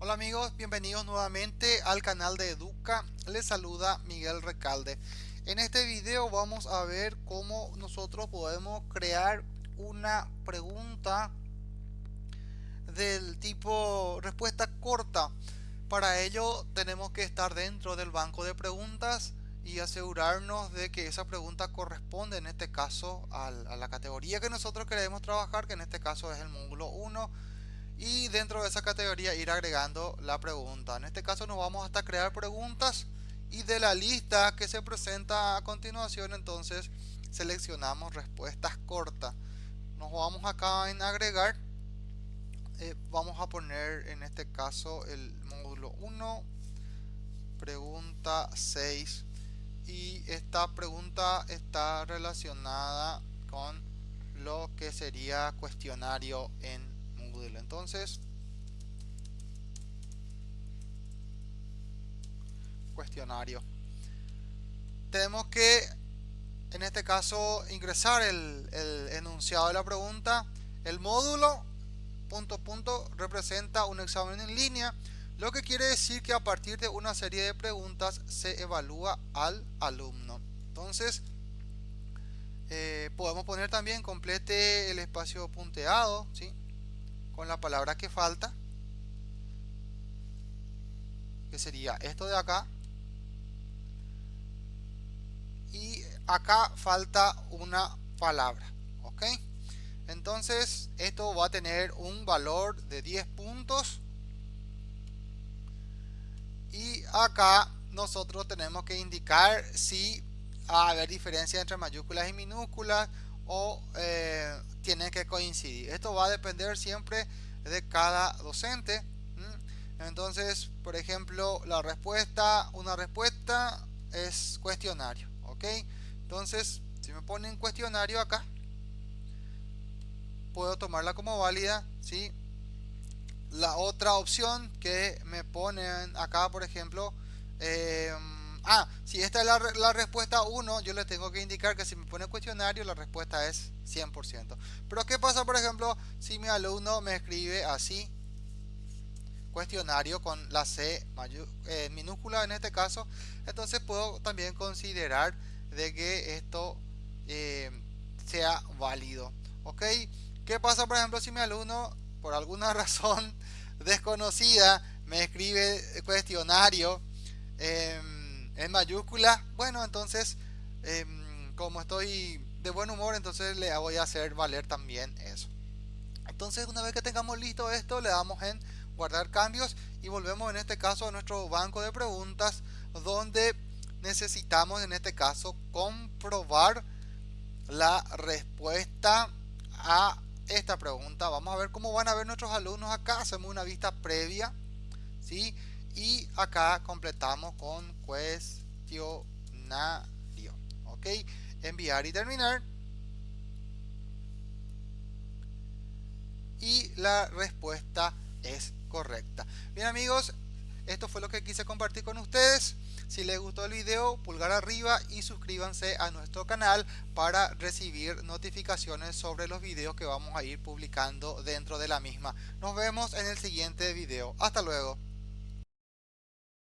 Hola amigos, bienvenidos nuevamente al canal de Educa. Les saluda Miguel Recalde. En este video vamos a ver cómo nosotros podemos crear una pregunta del tipo respuesta corta. Para ello tenemos que estar dentro del banco de preguntas y asegurarnos de que esa pregunta corresponde en este caso a la categoría que nosotros queremos trabajar, que en este caso es el módulo 1 y dentro de esa categoría ir agregando la pregunta. En este caso nos vamos hasta crear preguntas y de la lista que se presenta a continuación entonces seleccionamos respuestas cortas. Nos vamos acá en agregar. Eh, vamos a poner en este caso el módulo 1 pregunta 6 y esta pregunta está relacionada con lo que sería cuestionario en entonces, cuestionario. Tenemos que, en este caso, ingresar el, enunciado de la pregunta. El módulo, punto, punto, representa un examen en línea, lo que quiere decir que a partir de una serie de preguntas se evalúa al alumno. Entonces, eh, podemos poner también complete el espacio punteado, ¿sí? Con la palabra que falta que sería esto de acá. Y acá falta una palabra ok entonces esto va a tener un valor de 10 puntos. Y acá nosotros tenemos que indicar si va a haber diferencia entre mayúsculas y minúsculas o eh, tienen que coincidir. Esto va a depender siempre de cada docente. Entonces, por ejemplo, la respuesta, una respuesta es cuestionario. ¿Ok? Entonces, si me ponen cuestionario acá, puedo tomarla como válida. ¿sí? La otra opción que me ponen acá, por ejemplo, eh, Ah, si esta es la, respuesta 1, yo le tengo que indicar que si me pone cuestionario, la respuesta es 100%. Pero ¿qué pasa, por ejemplo, si mi alumno me escribe así? Cuestionario con la C eh, minúscula en este caso. Entonces puedo también considerar de que esto eh, sea válido. ¿Ok? ¿Qué pasa, por ejemplo, si mi alumno, por alguna razón desconocida, me escribe cuestionario? Eh, en mayúscula, bueno, entonces, em, como estoy de buen humor, entonces le voy a hacer valer también eso. Entonces, una vez que tengamos listo esto, le damos en guardar cambios y volvemos en este caso a nuestro banco de preguntas donde necesitamos en este caso comprobar la respuesta a esta pregunta. Vamos a ver cómo van a ver nuestros alumnos acá. Hacemos una vista previa. ¿sí? Y acá completamos con cuestionario. Ok enviar y terminar. Y la respuesta es correcta. Bien amigos esto fue lo que quise compartir con ustedes. Si les gustó el video pulgar arriba y suscríbanse a nuestro canal para recibir notificaciones sobre los videos que vamos a ir publicando dentro de la misma. Nos vemos en el siguiente video. Hasta luego